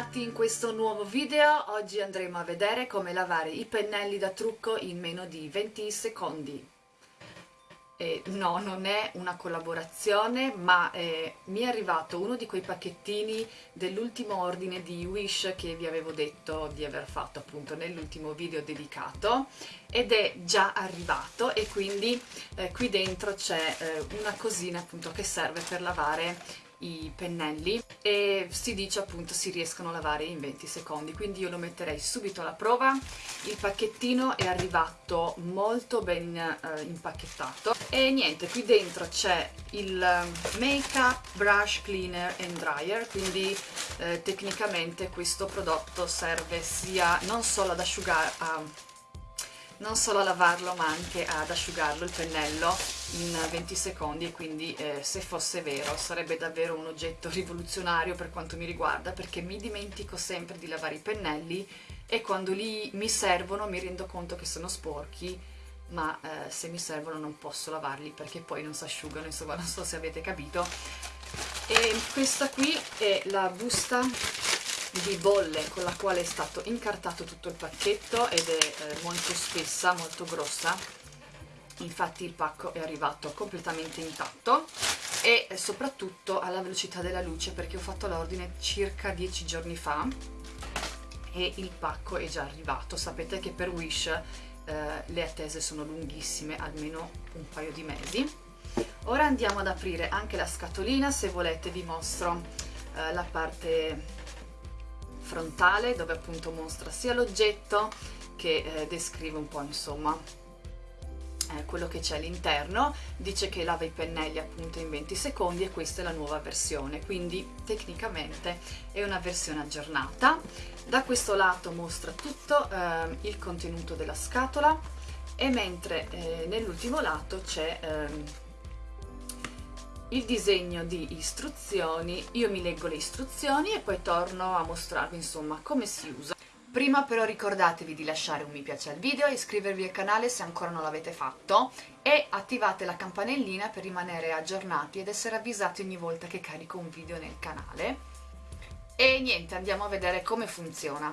Bentornati in questo nuovo video, oggi andremo a vedere come lavare i pennelli da trucco in meno di 20 secondi. E no, non è una collaborazione, ma eh, mi è arrivato uno di quei pacchettini dell'ultimo ordine di Wish che vi avevo detto di aver fatto appunto nell'ultimo video dedicato ed è già arrivato e quindi eh, qui dentro c'è eh, una cosina appunto che serve per lavare i pennelli e si dice appunto si riescono a lavare in 20 secondi. Quindi io lo metterei subito alla prova. Il pacchettino è arrivato molto ben eh, impacchettato. E niente qui dentro c'è il make up brush cleaner and dryer. Quindi eh, tecnicamente questo prodotto serve sia non solo ad asciugare non solo a lavarlo ma anche ad asciugarlo il pennello in 20 secondi e quindi eh, se fosse vero sarebbe davvero un oggetto rivoluzionario per quanto mi riguarda perché mi dimentico sempre di lavare i pennelli e quando li mi servono mi rendo conto che sono sporchi ma eh, se mi servono non posso lavarli perché poi non si asciugano insomma non so se avete capito. E questa qui è la busta di bolle con la quale è stato incartato tutto il pacchetto ed è eh, molto spessa, molto grossa. Infatti il pacco è arrivato completamente intatto e soprattutto alla velocità della luce perché ho fatto l'ordine circa 10 giorni fa e il pacco è già arrivato. Sapete che per Wish eh, le attese sono lunghissime almeno un paio di mesi. Ora andiamo ad aprire anche la scatolina se volete vi mostro eh, la parte frontale dove appunto mostra sia l'oggetto che eh, descrive un po' insomma eh, quello che c'è all'interno. Dice che lava i pennelli appunto in 20 secondi e questa è la nuova versione. Quindi tecnicamente è una versione aggiornata. Da questo lato mostra tutto eh, il contenuto della scatola e mentre eh, nell'ultimo lato c'è ehm, il disegno di istruzioni, io mi leggo le istruzioni e poi torno a mostrarvi insomma come si usa. Prima però ricordatevi di lasciare un mi piace al video, iscrivervi al canale se ancora non l'avete fatto e attivate la campanellina per rimanere aggiornati ed essere avvisati ogni volta che carico un video nel canale. E niente, andiamo a vedere come funziona.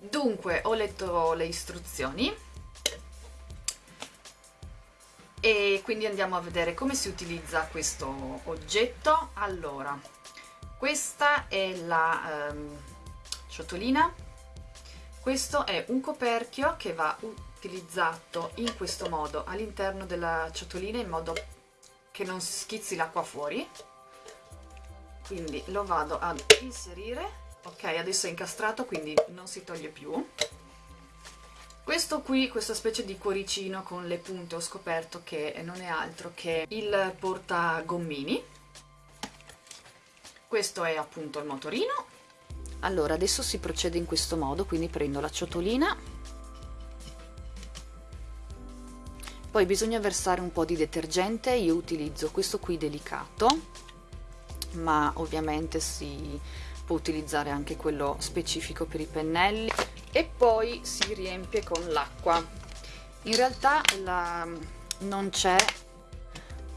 Dunque, ho letto le istruzioni e quindi andiamo a vedere come si utilizza questo oggetto. Allora questa è la um, ciotolina. Questo è un coperchio che va utilizzato in questo modo all'interno della ciotolina in modo che non schizzi l'acqua fuori. Quindi lo vado ad inserire. Ok adesso è incastrato quindi non si toglie più questo qui, questa specie di cuoricino con le punte, ho scoperto che non è altro che il portagommini. Questo è appunto il motorino. Allora, adesso si procede in questo modo, quindi prendo la ciotolina, poi bisogna versare un po' di detergente, io utilizzo questo qui delicato, ma ovviamente si può utilizzare anche quello specifico per i pennelli e poi si riempie con l'acqua. In realtà la, non c'è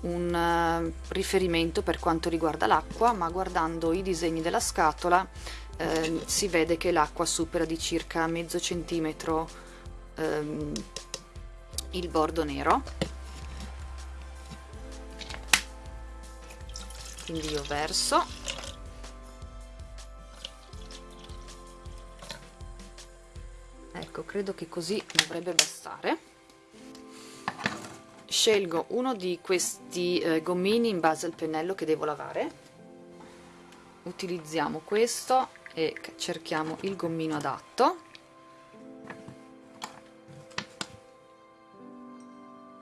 un uh, riferimento per quanto riguarda l'acqua ma guardando i disegni della scatola eh, si vede che l'acqua supera di circa mezzo centimetro ehm, il bordo nero. Quindi io verso ecco credo che così dovrebbe bastare. Scelgo uno di questi eh, gommini in base al pennello che devo lavare. Utilizziamo questo e cerchiamo il gommino adatto.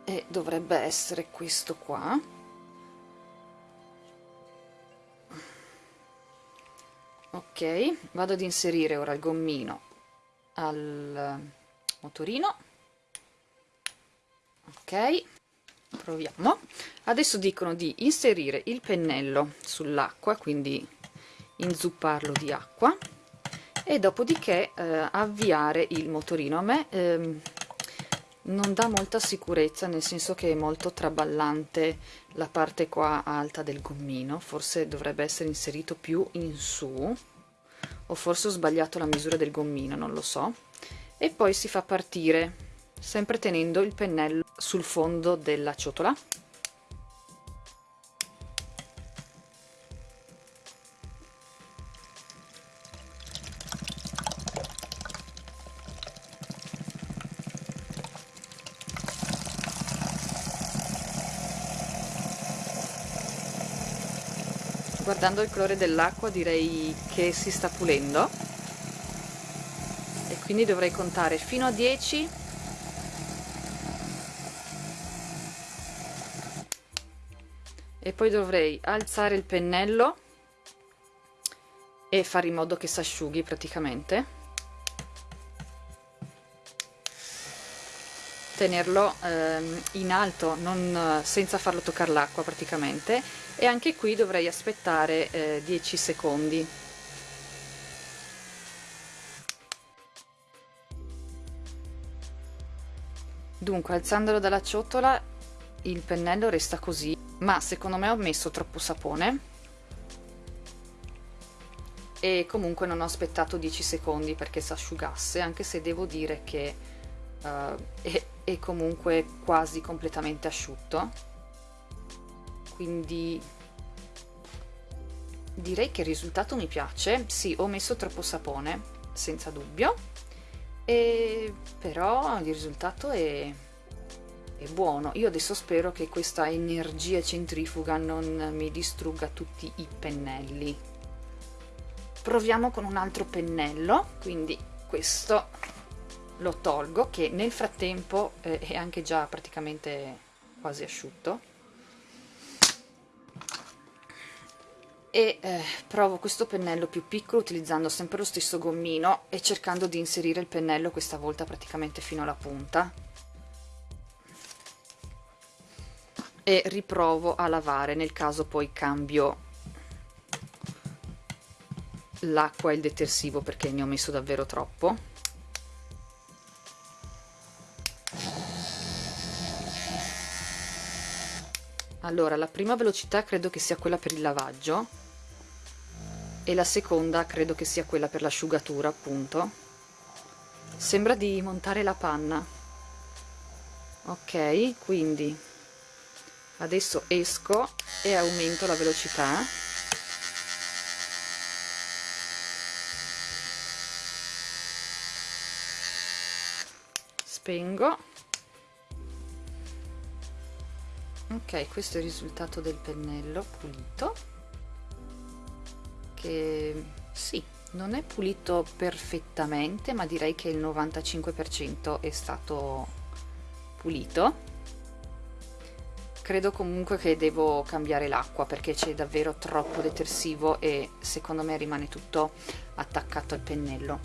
E dovrebbe essere questo qua. Ok vado ad inserire ora il gommino al motorino ok proviamo. Adesso dicono di inserire il pennello sull'acqua quindi inzupparlo di acqua e dopodiché eh, avviare il motorino. A me ehm, non dà molta sicurezza nel senso che è molto traballante la parte qua alta del gommino. Forse dovrebbe essere inserito più in su o forse ho sbagliato la misura del gommino non lo so. E poi si fa partire sempre tenendo il pennello sul fondo della ciotola guardando il colore dell'acqua direi che si sta pulendo. E quindi dovrei contare fino a 10 e poi dovrei alzare il pennello e fare in modo che si asciughi praticamente tenerlo ehm, in alto non, senza farlo toccare l'acqua praticamente. E anche qui dovrei aspettare eh, 10 secondi. Dunque alzandolo dalla ciotola il pennello resta così. Ma secondo me ho messo troppo sapone. E comunque non ho aspettato 10 secondi perché si asciugasse anche se devo dire che uh, è, è comunque quasi completamente asciutto. Quindi direi che il risultato mi piace. Sì ho messo troppo sapone senza dubbio. E però il risultato è, è buono. Io adesso spero che questa energia centrifuga non mi distrugga tutti i pennelli. Proviamo con un altro pennello quindi questo lo tolgo che nel frattempo eh, è anche già praticamente quasi asciutto. E eh, provo questo pennello più piccolo utilizzando sempre lo stesso gommino e cercando di inserire il pennello questa volta praticamente fino alla punta. E riprovo a lavare nel caso poi cambio l'acqua e il detersivo perché ne ho messo davvero troppo allora la prima velocità credo che sia quella per il lavaggio. E la seconda credo che sia quella per l'asciugatura appunto. Sembra di montare la panna. Ok quindi adesso esco e aumento la velocità. Spengo ok questo è il risultato del pennello pulito che sì non è pulito perfettamente ma direi che il 95% è stato pulito. Credo comunque che devo cambiare l'acqua perché c'è davvero troppo detersivo e secondo me rimane tutto attaccato al pennello.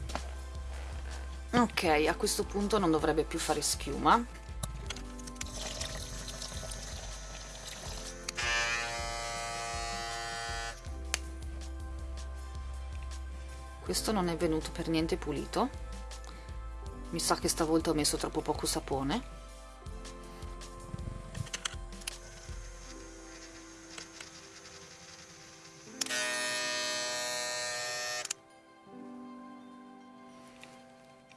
Ok a questo punto non dovrebbe più fare schiuma questo non è venuto per niente pulito. Mi sa che stavolta ho messo troppo poco sapone.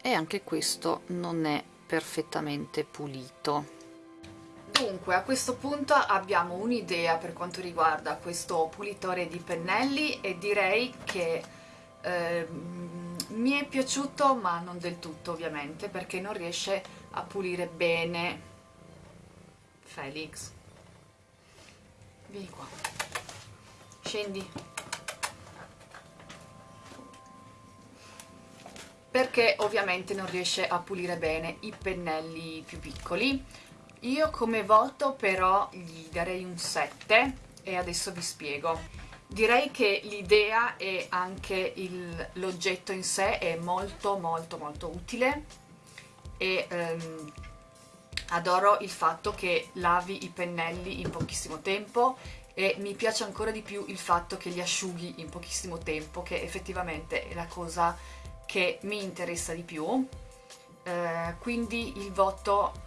E anche questo non è perfettamente pulito. Dunque, a questo punto abbiamo un'idea per quanto riguarda questo pulitore di pennelli e direi che eh, mi è piaciuto ma non del tutto ovviamente perché non riesce a pulire bene Felix. Vieni qua. Scendi. Perché ovviamente non riesce a pulire bene i pennelli più piccoli. Io come voto però gli darei un 7 e adesso vi spiego Direi che l'idea e anche l'oggetto in sé è molto molto molto utile e ehm, adoro il fatto che lavi i pennelli in pochissimo tempo e mi piace ancora di più il fatto che li asciughi in pochissimo tempo che effettivamente è la cosa che mi interessa di più. Eh, quindi il voto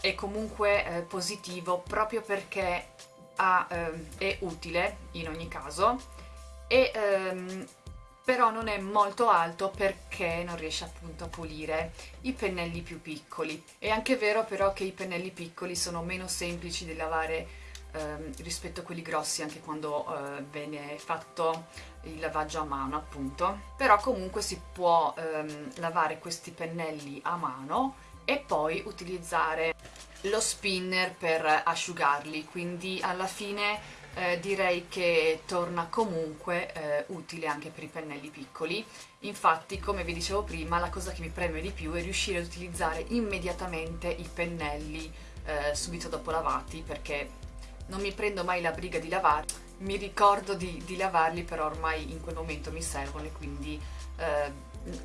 è comunque eh, positivo proprio perché ha, ehm, è utile in ogni caso e ehm, però non è molto alto perché non riesce appunto a pulire i pennelli più piccoli. È anche vero però che i pennelli piccoli sono meno semplici da lavare ehm, rispetto a quelli grossi anche quando eh, viene fatto il lavaggio a mano appunto. Però comunque si può ehm, lavare questi pennelli a mano e poi utilizzare lo spinner per asciugarli, quindi alla fine eh, direi che torna comunque eh, utile anche per i pennelli piccoli. Infatti, come vi dicevo prima, la cosa che mi preme di più è riuscire ad utilizzare immediatamente i pennelli eh, subito dopo lavati, perché non mi prendo mai la briga di lavarli, mi ricordo di, di lavarli, però ormai in quel momento mi servono e quindi eh,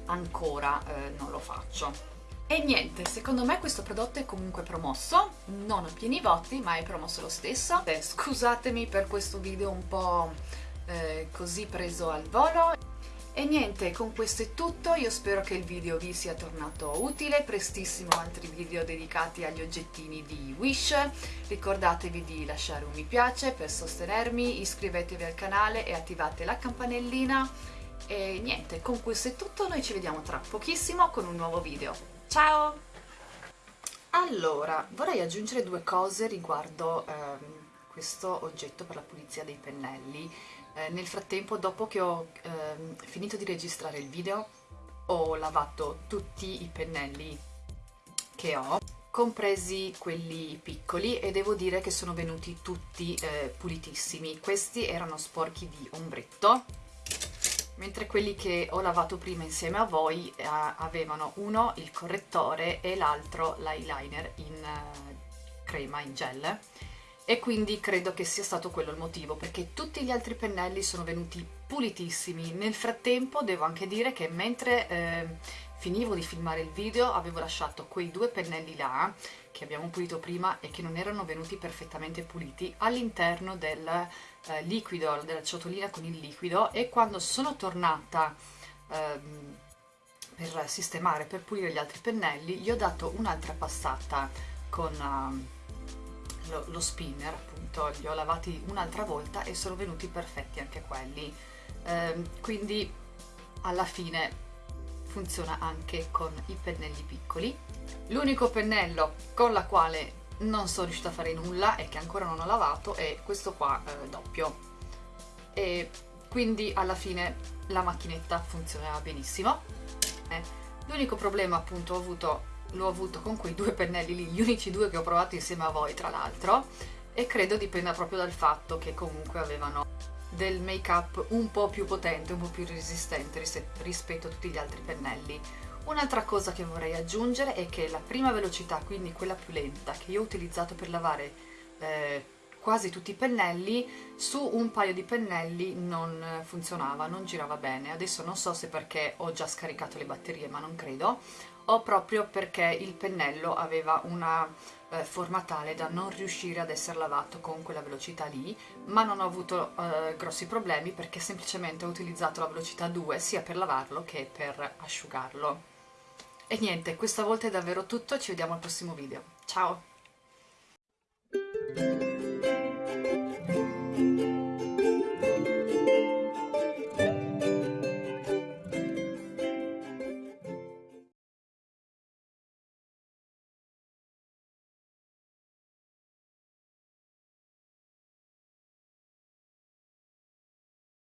ancora eh, non lo faccio. E niente, secondo me questo prodotto è comunque promosso, non a pieni voti, ma è promosso lo stesso. Eh, scusatemi per questo video un po' eh, così preso al volo. E niente, con questo è tutto, io spero che il video vi sia tornato utile, prestissimo altri video dedicati agli oggettini di Wish, ricordatevi di lasciare un mi piace per sostenermi, iscrivetevi al canale e attivate la campanellina e niente, con questo è tutto, noi ci vediamo tra pochissimo con un nuovo video. Ciao! Allora, vorrei aggiungere due cose riguardo ehm, questo oggetto per la pulizia dei pennelli. Eh, nel frattempo, dopo che ho ehm, finito di registrare il video, ho lavato tutti i pennelli che ho, compresi quelli piccoli, e devo dire che sono venuti tutti eh, pulitissimi. Questi erano sporchi di ombretto, mentre quelli che ho lavato prima insieme a voi eh, avevano uno il correttore e l'altro l'eyeliner in eh, crema, in gel. E quindi credo che sia stato quello il motivo perché tutti gli altri pennelli sono venuti pulitissimi. Nel frattempo devo anche dire che mentre eh, finivo di filmare il video avevo lasciato quei due pennelli là che abbiamo pulito prima e che non erano venuti perfettamente puliti all'interno del eh, liquido, della ciotolina con il liquido e quando sono tornata ehm, per sistemare, per pulire gli altri pennelli gli ho dato un'altra passata con uh, lo, lo, spinner appunto, li ho lavati un'altra volta e sono venuti perfetti anche quelli. Eh, quindi alla fine funziona anche con i pennelli piccoli. L'unico pennello con la quale non sono riuscita a fare nulla e che ancora non ho lavato è questo qua eh, doppio. E quindi alla fine la macchinetta funzionava benissimo. Eh. L'unico problema appunto ho avuto, l'ho avuto con quei due pennelli lì, gli unici due che ho provato insieme a voi tra l'altro, e credo dipenda proprio dal fatto che comunque avevano del make up un po' più potente, un po' più resistente rispetto a tutti gli altri pennelli. Un'altra cosa che vorrei aggiungere è che la prima velocità, quindi quella più lenta, che io ho utilizzato per lavare eh, quasi tutti i pennelli, su un paio di pennelli non funzionava, non girava bene. Adesso non so se perché ho già scaricato le batterie, ma non credo, o proprio perché il pennello aveva una eh, forma tale da non riuscire ad essere lavato con quella velocità lì, ma non ho avuto eh, grossi problemi perché semplicemente ho utilizzato la velocità 2 sia per lavarlo che per asciugarlo. E niente, questa volta è davvero tutto, ci vediamo al prossimo video. Ciao!